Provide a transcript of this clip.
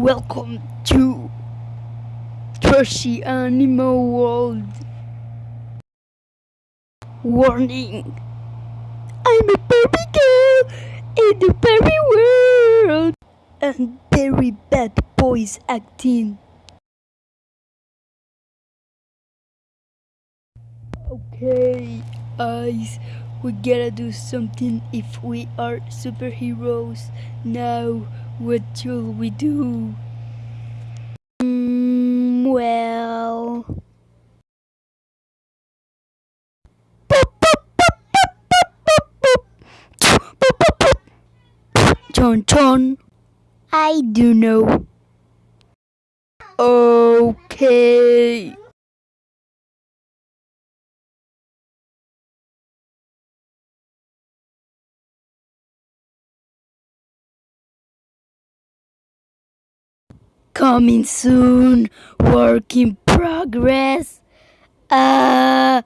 Welcome to Trashy Animal World. Warning! I'm a Barbie girl in the Barbie world and very bad boys acting. Okay, guys, we gotta do something if we are superheroes. Now, what should we do? Mm, well. Chon chon. I do know. Okay. Coming soon. Work in progress. Uh.